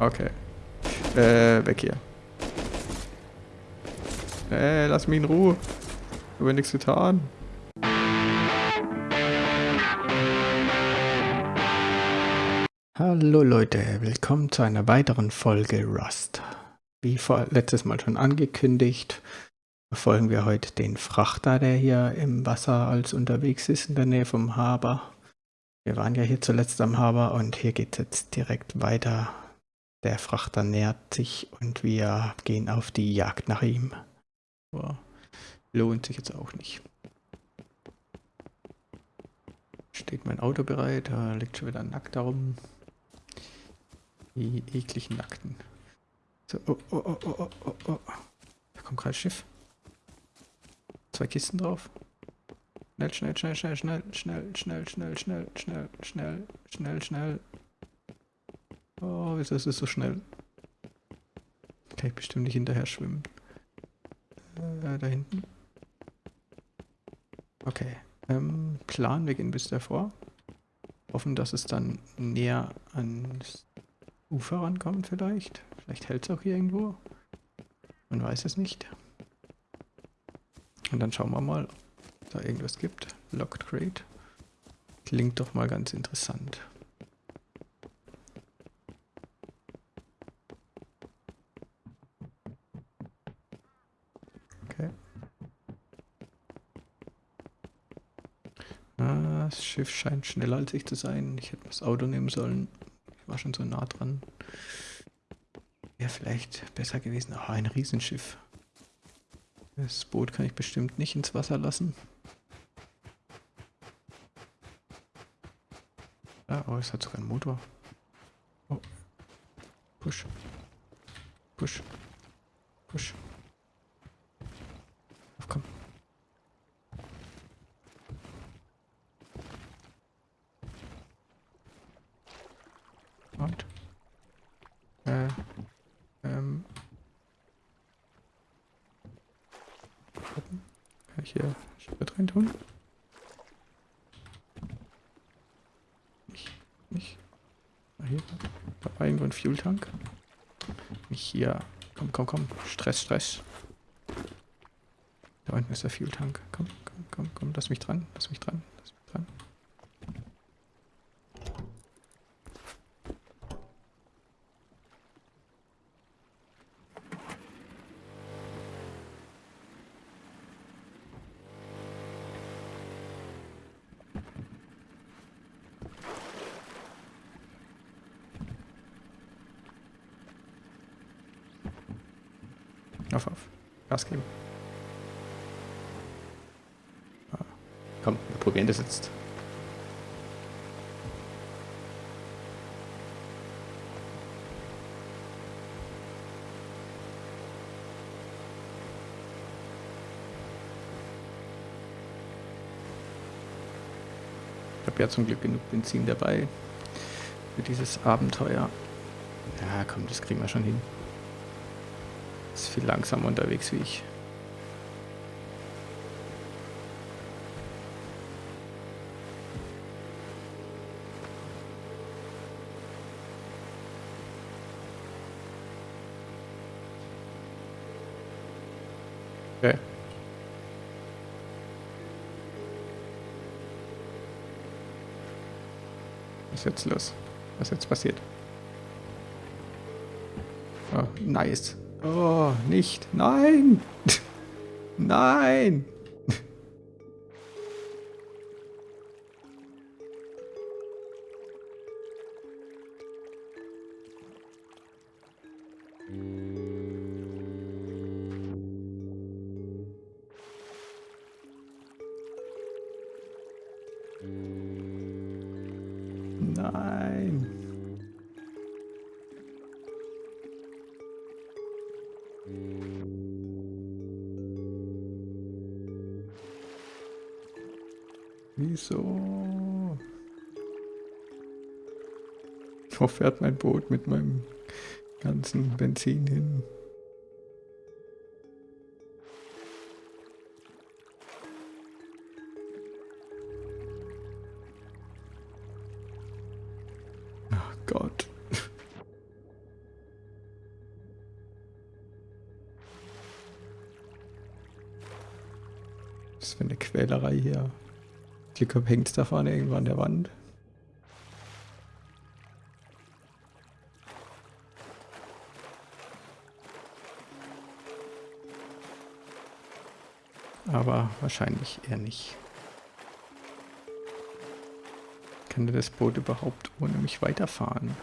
Okay. Äh, weg hier. Äh, lass mich in Ruhe. Ich habe nichts getan. Hallo Leute, willkommen zu einer weiteren Folge Rust. Wie vor letztes Mal schon angekündigt, verfolgen wir heute den Frachter, der hier im Wasser als unterwegs ist, in der Nähe vom Haber. Wir waren ja hier zuletzt am Haber und hier geht es jetzt direkt weiter. Der Frachter nähert sich und wir gehen auf die Jagd nach ihm. Aber lohnt sich jetzt auch nicht. Steht mein Auto bereit, da liegt schon wieder nackt darum. Die ekligen Nackten. So, oh, oh, oh, oh, oh, oh, oh. Da kommt gerade Schiff. Zwei Kisten drauf. Schnell, schnell, schnell, schnell, schnell, schnell, schnell, schnell, schnell, schnell, schnell, schnell, schnell. Oh, wieso ist es so schnell? Kann ich bestimmt nicht hinterher schwimmen. Äh, da hinten. Okay. Ähm, Plan, wir gehen bis davor. Hoffen, dass es dann näher ans Ufer rankommt vielleicht. Vielleicht hält es auch hier irgendwo. Man weiß es nicht. Und dann schauen wir mal, ob da irgendwas gibt. Locked Crate. Klingt doch mal ganz interessant. Okay. Ah, das Schiff scheint schneller als ich zu sein. Ich hätte das Auto nehmen sollen. Ich war schon so nah dran. Wäre vielleicht besser gewesen. Ah, ein Riesenschiff. Das Boot kann ich bestimmt nicht ins Wasser lassen. Ah, oh, es hat sogar einen Motor. Oh. Push. Push. Push. Auf, komm. Und? Äh. Ähm. Gucken. Kann ich hier Sprit rein tun? Nicht. Nicht. Ah, hier. Da war irgendwo ein Fueltank. Nicht hier. Komm, komm, komm. Stress, Stress. Da unten ist der Fueltank. Komm, komm, komm, komm. Lass mich dran. Lass mich dran. Lass mich dran. Auf, auf. Gas geben. Ah. Komm, wir probieren das jetzt. Ich habe ja zum Glück genug Benzin dabei für dieses Abenteuer. Ja, komm, das kriegen wir schon hin. Ist viel langsamer unterwegs wie ich. Was ist jetzt los? Was ist jetzt passiert? Oh, nice. Oh, nicht. Nein. Nein. fährt mein Boot mit meinem ganzen Benzin hin? Ach Gott. Was für eine Quälerei hier. Glück hängt es da vorne irgendwo an der Wand. Aber wahrscheinlich eher nicht. Kann das Boot überhaupt ohne mich weiterfahren?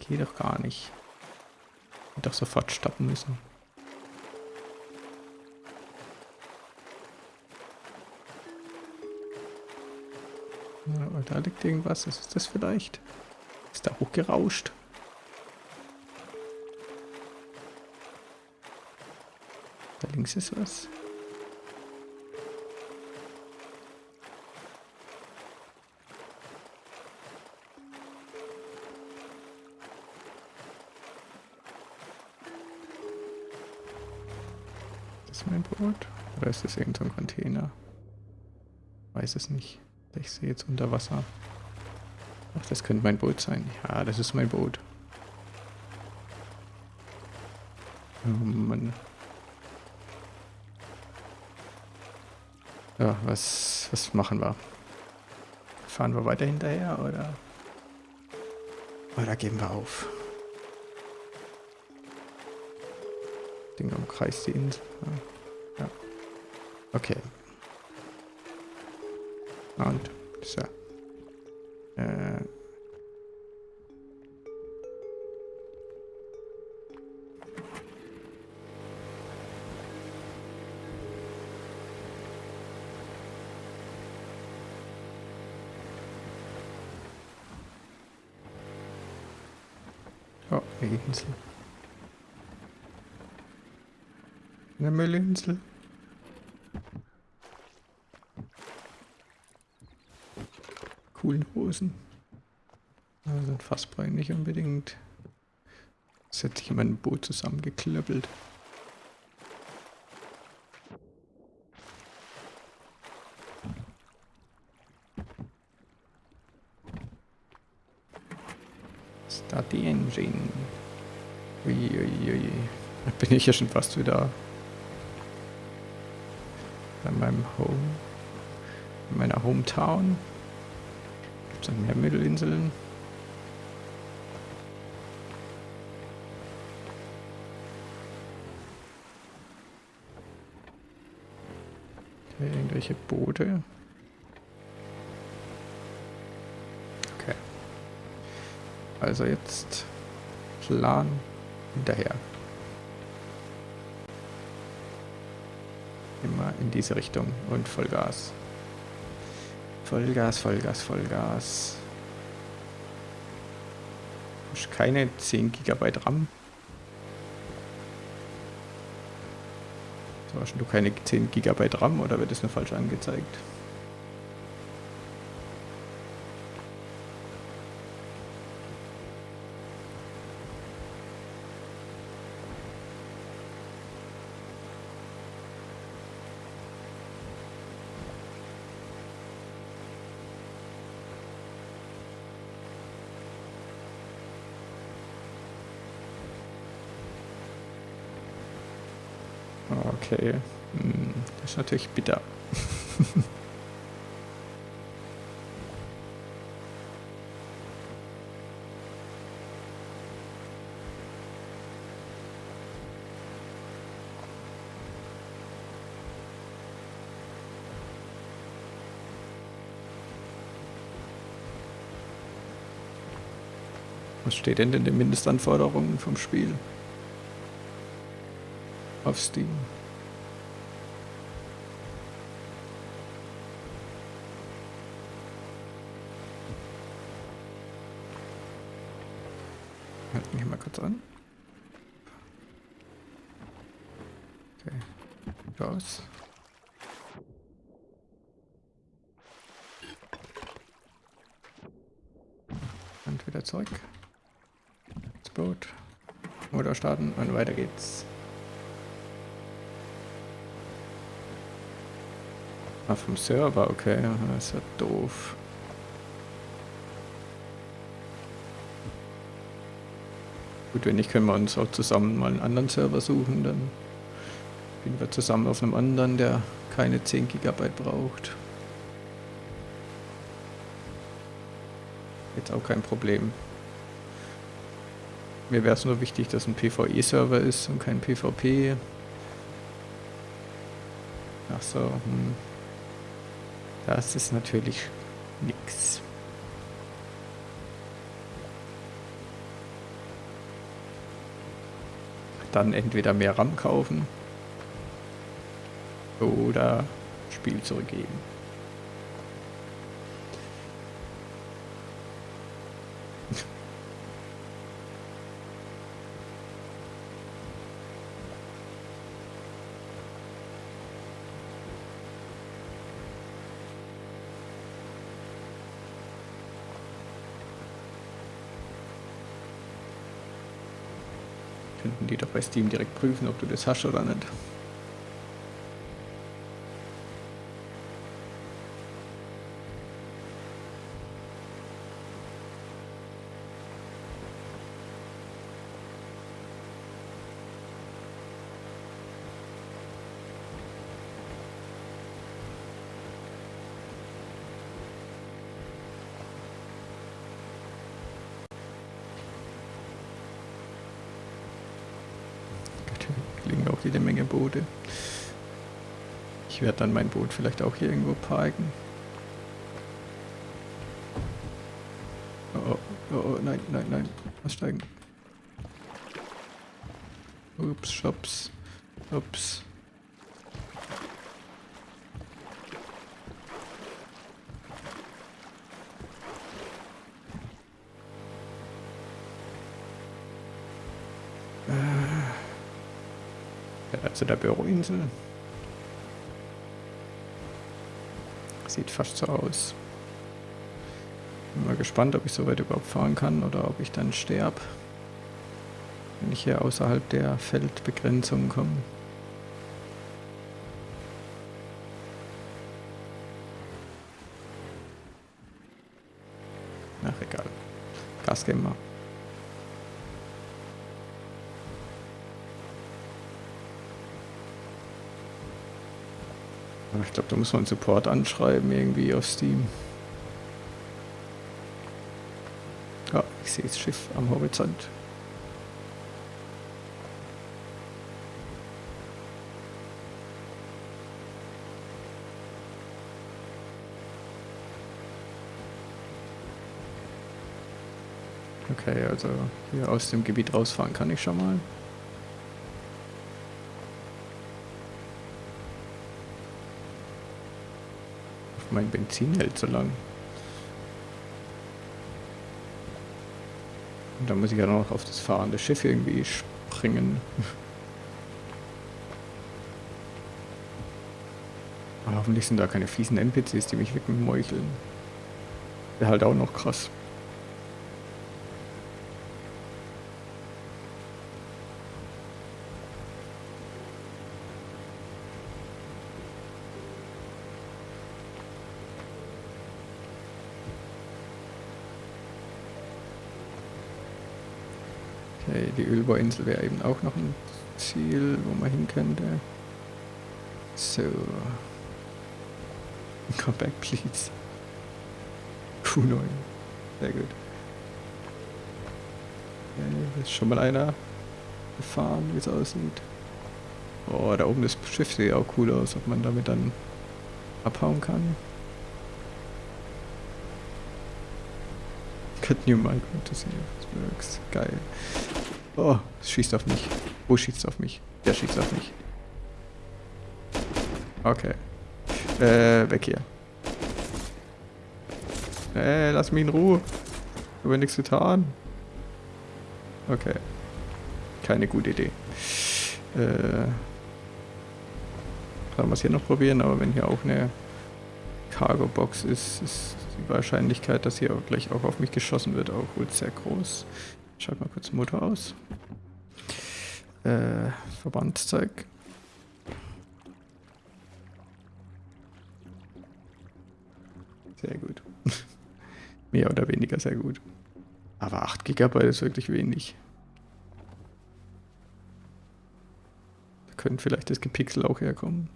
Geht doch gar nicht. Hätte doch sofort stoppen müssen. Da liegt irgendwas. Was ist das vielleicht? Ist da hochgerauscht? Da links ist was. Das mein Boot? Oder ist das irgendein so Container? Weiß es nicht. Ich sehe jetzt unter Wasser. Ach, das könnte mein Boot sein. Ja, das ist mein Boot. Oh Mann. Ja, was, was machen wir? Fahren wir weiter hinterher oder? Oder geben wir auf? Ding umkreist die Insel. Ja. ja. Okay. Und so. Oh, eine Insel. Eine Müllinsel. coolen Hosen. Also Fassbein nicht unbedingt. Das hat sich in meinem Boot zusammengeklöppelt. Engine. Uiuiui. Ui, ui. Da bin ich ja schon fast wieder bei meinem Home, in meiner Hometown. Gibt es noch mehr Mittelinseln? Irgendwelche Boote. Okay. Also jetzt Plan hinterher. Immer in diese Richtung und Vollgas. Vollgas, Vollgas, Vollgas. Keine 10 GB RAM. So, hast du keine 10 GB RAM oder wird das nur falsch angezeigt? Okay. Hm, das ist natürlich bitter. Was steht denn in den Mindestanforderungen vom Spiel? Auf Steam. Halt mich mal kurz an. Okay. Raus. Und wieder zurück. Das Boot. Motor starten und weiter geht's. Ah, vom Server, okay. Das ist ja doof. Gut, wenn nicht, können wir uns auch zusammen mal einen anderen Server suchen, dann Spielen wir zusammen auf einem anderen, der keine 10 GB braucht. Jetzt auch kein Problem. Mir wäre es nur wichtig, dass ein PvE-Server ist und kein PvP. Ach so, hm. Das ist natürlich nix. Dann entweder mehr RAM kaufen oder Spiel zurückgeben. Könnten die doch bei Steam direkt prüfen, ob du das hast oder nicht. Boote. Ich werde dann mein Boot vielleicht auch hier irgendwo parken. Oh, oh, oh, nein, nein, nein. Aussteigen. Ups, Shops. Ups. Zu der Büroinsel. Sieht fast so aus. Bin mal gespannt, ob ich so weit überhaupt fahren kann oder ob ich dann sterbe, wenn ich hier außerhalb der Feldbegrenzung komme. Ach egal. Gas geben wir. Ich glaube, da muss man Support anschreiben irgendwie auf Steam. Ja, ich sehe das Schiff am Horizont. Okay, also hier aus dem Gebiet rausfahren kann ich schon mal. Mein Benzin hält so lang. Und dann muss ich ja noch auf das fahrende Schiff irgendwie springen. Hoffentlich sind da keine fiesen NPCs, die mich wegmeucheln. Wäre halt auch noch krass. Die Ölbohrinsel wäre eben auch noch ein Ziel, wo man hin könnte. So. Come back, please. Q9. Sehr gut. Okay, ist schon mal einer gefahren, wie es aussieht. Oh, da oben das Schiff sieht auch cool aus, ob man damit dann abhauen kann. Get new Minecraft to see if it works. Geil. Oh, es schießt auf mich. Wo schießt auf mich? Der schießt auf mich. Okay. Äh, weg hier. Äh, lass mich in Ruhe. Ich habe nichts getan. Okay. Keine gute Idee. Äh, kann man es hier noch probieren, aber wenn hier auch eine Cargo-Box ist, ist die Wahrscheinlichkeit, dass hier gleich auch auf mich geschossen wird, auch wohl sehr groß. Schalt mal kurz den Motor aus. Äh, Verbandzeug. Sehr gut. Mehr oder weniger sehr gut. Aber 8 GB ist wirklich wenig. Da könnte vielleicht das Gepixel auch herkommen.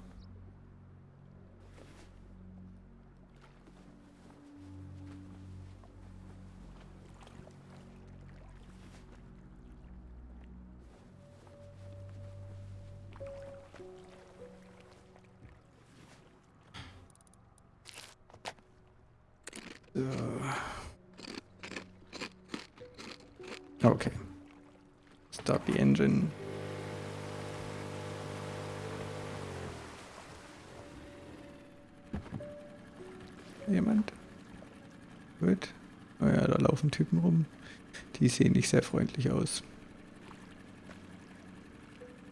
sehen nicht sehr freundlich aus.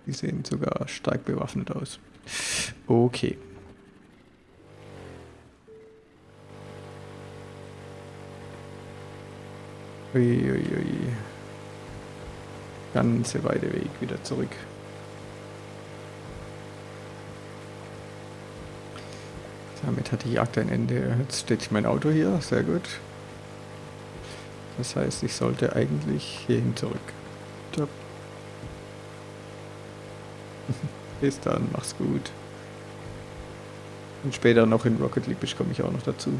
Die sehen sogar stark bewaffnet aus. Okay. Uiuiui. Ui, ui. Ganze weite Weg wieder zurück. Damit hat die Jagd ein Ende. Jetzt steht mein Auto hier, sehr gut. Das heißt, ich sollte eigentlich hierhin zurück. Bis dann, mach's gut. Und später noch in Rocket League komme ich auch noch dazu.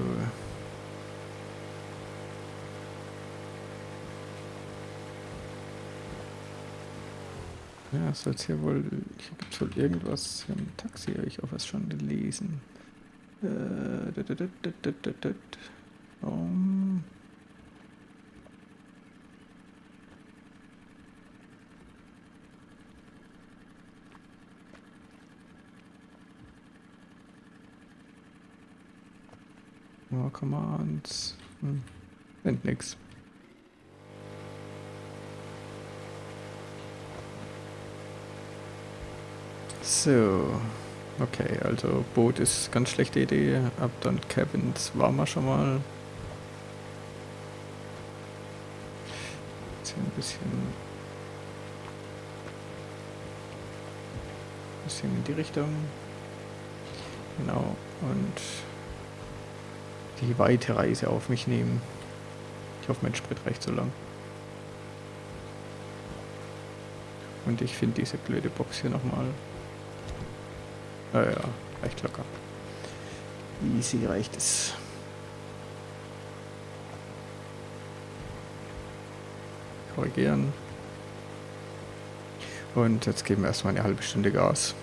Äh. Ja, es soll hier wohl. Hier gibt es wohl irgendwas. Hier im Taxi habe ich auch was schon gelesen. Äh, um. Oh, Commands. Hm. Sind nix. So. Okay, also Boot ist ganz schlechte Idee. Ab dann Cabins war wir schon mal. Jetzt hier ein bisschen bisschen in die Richtung. Genau. Und die weite Reise auf mich nehmen. Ich hoffe, mein Sprit reicht so lang. Und ich finde diese blöde Box hier nochmal. Naja, reicht locker. Easy reicht es. Korrigieren. Und jetzt geben wir erstmal eine halbe Stunde Gas.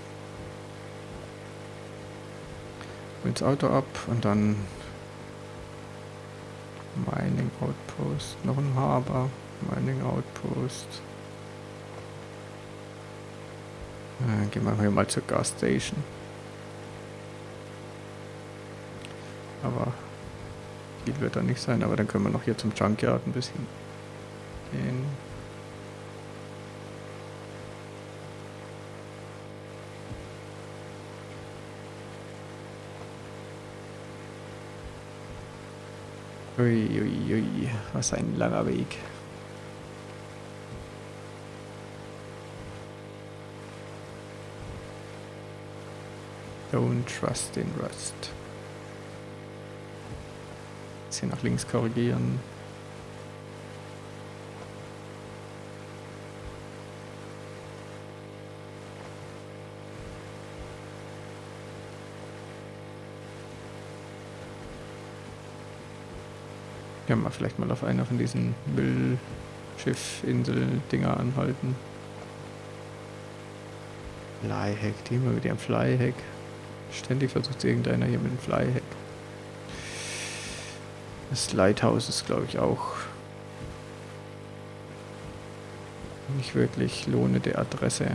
Ins Auto ab und dann Outpost, noch ein Harbor, Mining Outpost. Dann gehen wir hier mal zur Gas Station. Aber viel wird da nicht sein, aber dann können wir noch hier zum Junkyard ein bisschen gehen. Uiuiui, ui, ui. was ein langer Weg. Don't trust in Rust. Jetzt hier nach links korrigieren. Können wir vielleicht mal auf einer von diesen Müllschiff-Insel-Dinger anhalten. Flyhack, die immer mit ihrem Flyhack. Ständig versucht irgendeiner hier mit dem Flyhack. Das Lighthouse ist, glaube ich, auch nicht wirklich lohnende Adresse.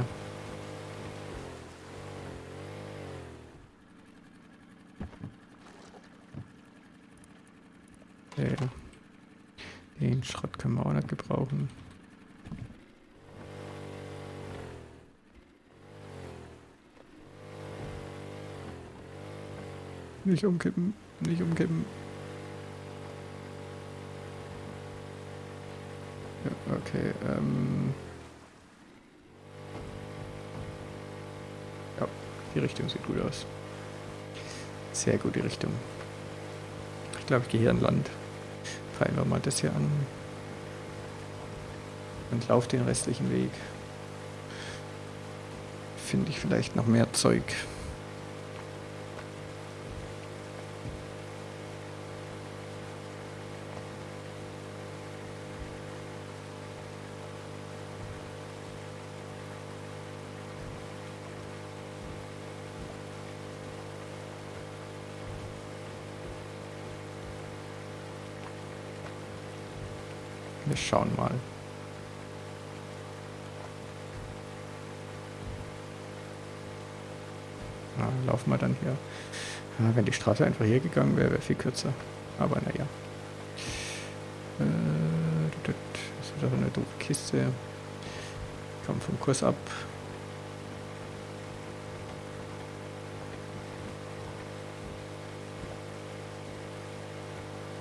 Okay. Den Schrott können wir auch nicht gebrauchen. Nicht umkippen, nicht umkippen. Ja, okay, ähm... Ja, die Richtung sieht gut aus. Sehr gut, die Richtung. Ich glaube, ich gehe hier an Land. Peilen wir mal das hier an. Und laufe den restlichen Weg. Finde ich vielleicht noch mehr Zeug. Wir schauen mal. Na, laufen wir dann hier. Ja, wenn die Straße einfach hier gegangen wäre, wäre viel kürzer. Aber naja. Äh, das ist doch eine doofe Kiste. Komm vom Kurs ab.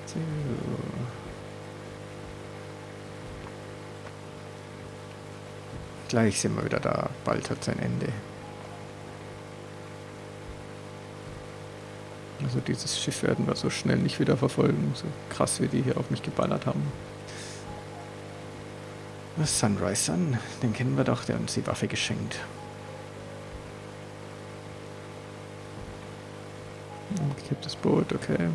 So. Gleich sind wir wieder da. Bald hat sein Ende. Also dieses Schiff werden wir so schnell nicht wieder verfolgen. So krass, wie die hier auf mich geballert haben. Sunrise Sun, den kennen wir doch, der uns die Waffe geschenkt. Gekipptes Boot, okay.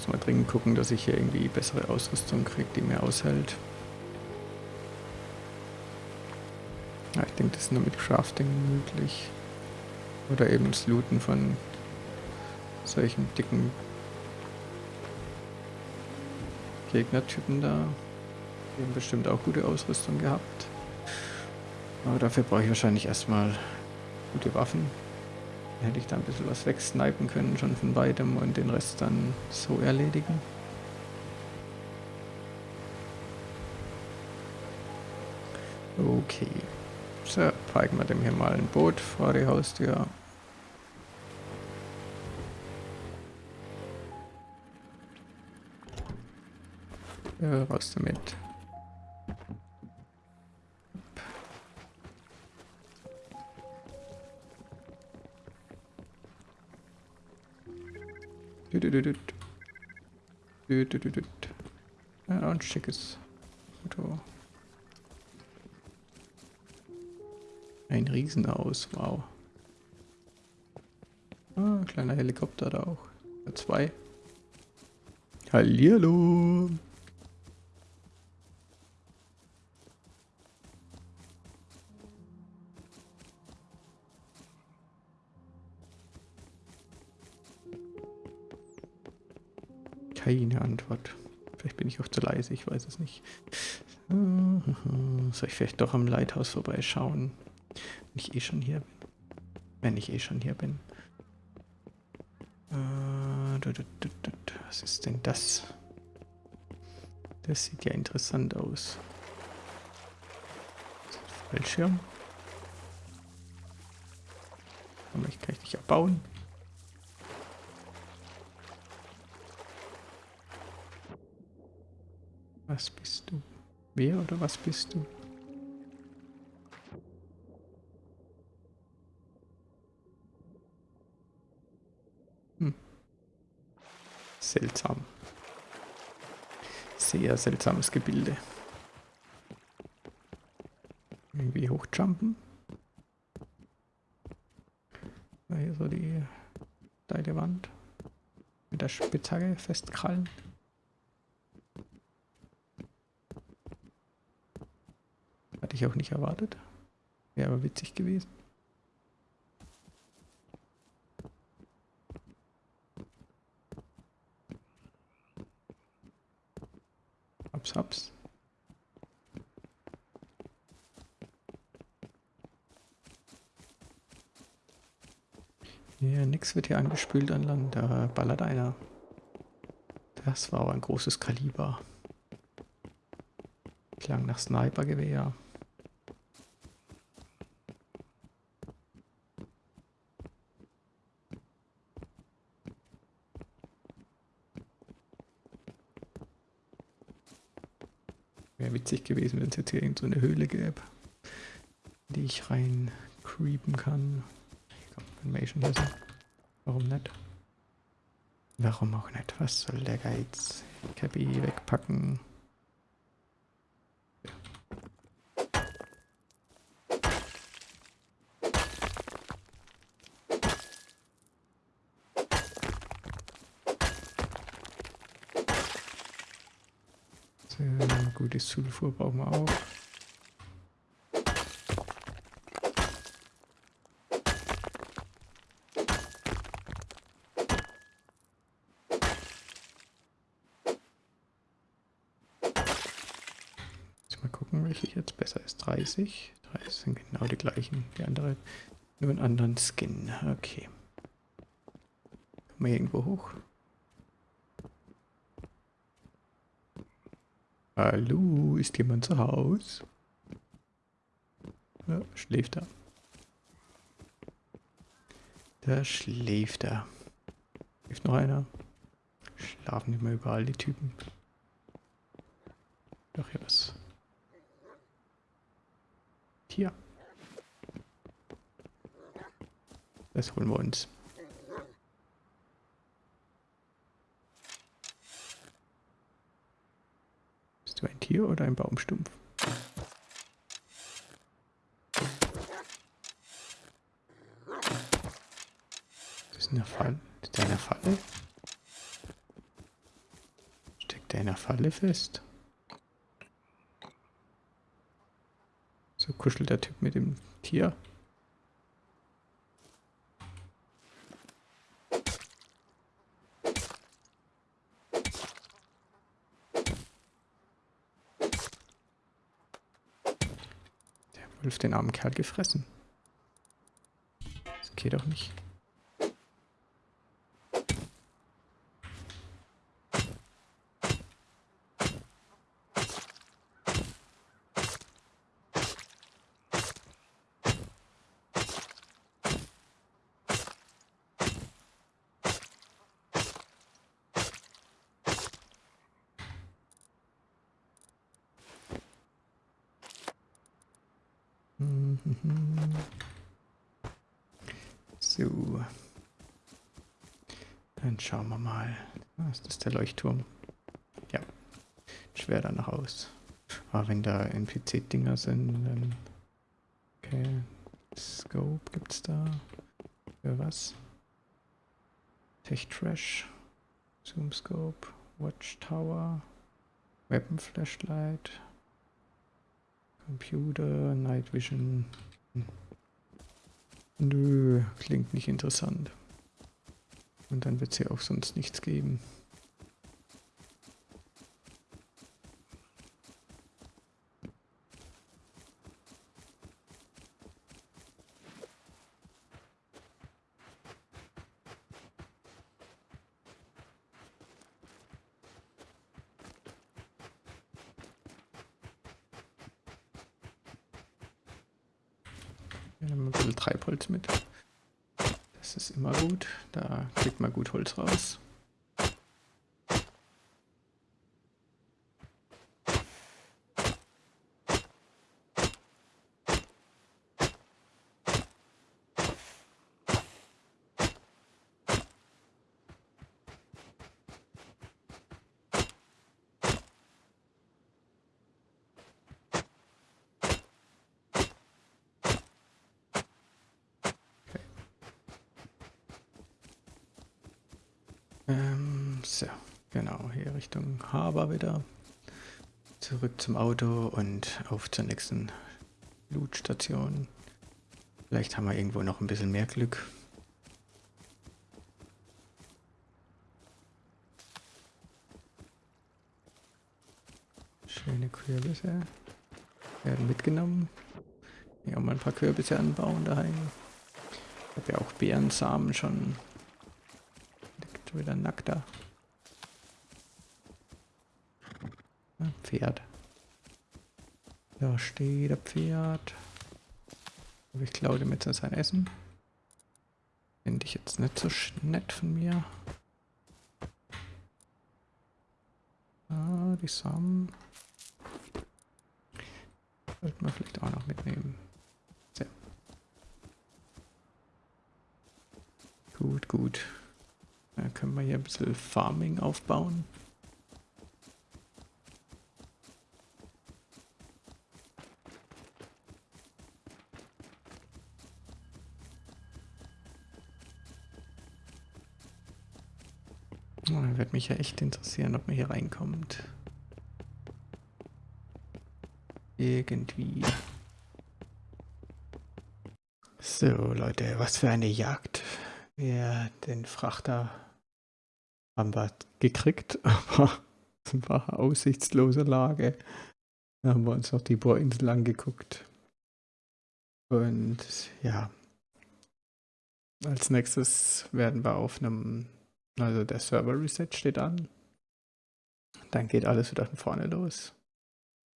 Muss mal dringend gucken, dass ich hier irgendwie bessere Ausrüstung kriege, die mehr aushält. Ja, ich denke, das ist nur mit Crafting möglich. Oder eben das Looten von solchen dicken Gegnertypen da. Die haben bestimmt auch gute Ausrüstung gehabt. Aber dafür brauche ich wahrscheinlich erstmal gute Waffen hätte ich da ein bisschen was wegsnipen können, schon von weitem und den Rest dann so erledigen. Okay. So, parken wir dem hier mal ein Boot vor die Haustür. Ja, raus damit. Ja, ein schickes Auto. Ein Riesenhaus, wow. Ah, kleiner Helikopter da auch. Ja, zwei. Hallihallo. Keine Antwort. Vielleicht bin ich auch zu leise, ich weiß es nicht. Soll ich vielleicht doch am Lighthouse vorbeischauen? Wenn ich eh schon hier bin. Wenn ich eh schon hier bin. Äh, Was ist denn das? Das sieht ja interessant aus. Fallschirm. Kann ich nicht abbauen. Was bist du? Wer oder was bist du? Hm. Seltsam. Sehr seltsames Gebilde. Irgendwie hochjumpen. Hier so die steile Wand. Mit der Spitzhacke festkrallen. Hatte ich auch nicht erwartet. Wäre aber witzig gewesen. Haps, haps. Ja, nix wird hier angespült an Land. Da ballert einer. Das war aber ein großes Kaliber. Klang nach Snipergewehr. Wäre witzig gewesen, wenn es jetzt hier irgend so eine Höhle gäbe, in die ich rein creepen kann. Schon hier sind. Warum nicht? Warum auch nicht? Was soll der Geiz? Cappy wegpacken. So, gutes Zufuhr brauchen wir auch. Jetzt mal gucken, welche jetzt besser ist. 30. 30 sind genau die gleichen. Die andere nur einen anderen Skin. Okay. Kommen wir irgendwo hoch? Hallo, ist jemand zu Haus? Ja, schläft er. Da schläft er. Schläft noch einer? Schlafen immer überall die Typen. Doch hier was. Tier. Das holen wir uns. Bist du ein Tier oder ein Baumstumpf? Das ist eine Falle. Ist der in Falle? Steckt der in der Falle fest? So kuschelt der Typ mit dem Tier. Der Wolf den armen Kerl gefressen. Das geht doch nicht. So. Dann schauen wir mal. Ah, ist das der Leuchtturm? Ja. Schwer danach aus. Aber wenn da NPC-Dinger sind, dann... Okay. Scope gibt's da. Für was? Tech Trash. Zoom Scope. Watchtower. Weapon Flashlight. Computer, Night Vision. Nö, klingt nicht interessant. Und dann wird es hier auch sonst nichts geben. Wir nehmen ein bisschen Treibholz mit. Das ist immer gut. Da kriegt man gut Holz raus. Ähm, so, genau, hier Richtung Haber wieder. Zurück zum Auto und auf zur nächsten Lootstation. Vielleicht haben wir irgendwo noch ein bisschen mehr Glück. Schöne Kürbisse werden mitgenommen. Hier auch mal ein paar Kürbisse anbauen daheim. habe ja auch Beerensamen schon. Liegt wieder nackt da. Ja, Pferd. Da steht der Pferd. Ich klaue dem jetzt sein Essen. Finde ich jetzt nicht so nett von mir. Ah, die Samen. Sollten wir vielleicht auch noch mitnehmen. Sehr. Gut, gut. Dann können wir hier ein bisschen Farming aufbauen. Oh, wird mich ja echt interessieren, ob man hier reinkommt. Irgendwie. So, Leute, was für eine Jagd. Wir den Frachter haben wir gekriegt, aber es war aussichtslose Lage. Da haben wir uns noch die Bohrinsel angeguckt. Und ja, als nächstes werden wir auf einem also der Server Reset steht an. Dann geht alles wieder von vorne los.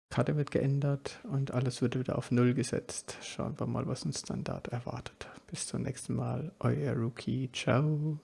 Karte wird geändert und alles wird wieder auf Null gesetzt. Schauen wir mal, was uns dann dort erwartet. Bis zum nächsten Mal. Euer Rookie. Ciao.